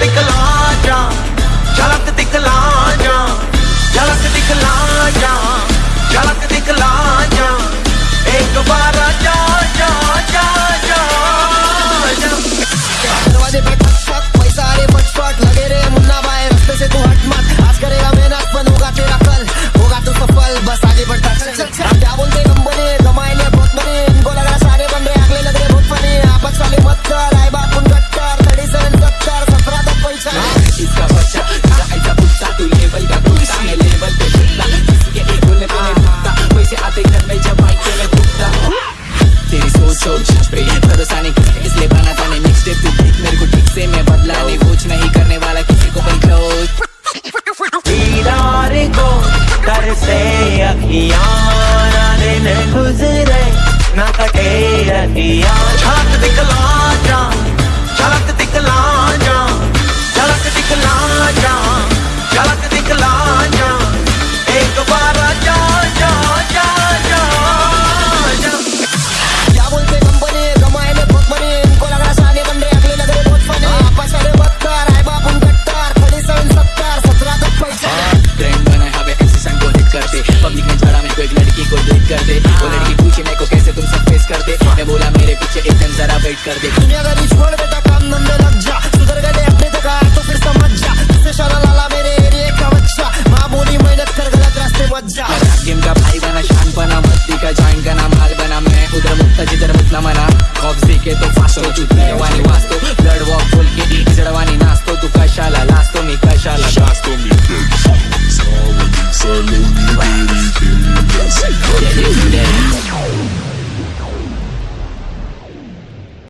दिखला जा। दिखला छोड़ है इसलिए बना नेक्स्ट स्टेप तू मेरे को ठीक से मैं बदला नहीं, कुछ नहीं करने वाला, किसी को बन दीदार को दिन गुजरे, ना कटे अखियाँ। एक लड़की को देख कर दे। वो लड़की पूछे मेरे को कैसे तुम सब फेस कर दे? मैं बोला मेरे पीछे एक दिन जरा वेट कर दे। दुनिया का छोड़ बेटा काम धंधे लग जा सुधर गए अपने तक आया तो फिर समझ जा। तुझसे शाला लाला मेरे एरिया का बच्चा माँ बोली मेहनत कर गलत रास्ते मत जा। गेम का भाई बना शान बना मस्ती का जॉइन का नाम हाल बना मैं उधर मुक्ता जिधर मुतना मना। खौफ के तो फास्ट हो फासो चुटने वाली वास्तो ब्लड वॉक बोल के जड़वानी नास्तो तू कशाला लास्तो नी कशाला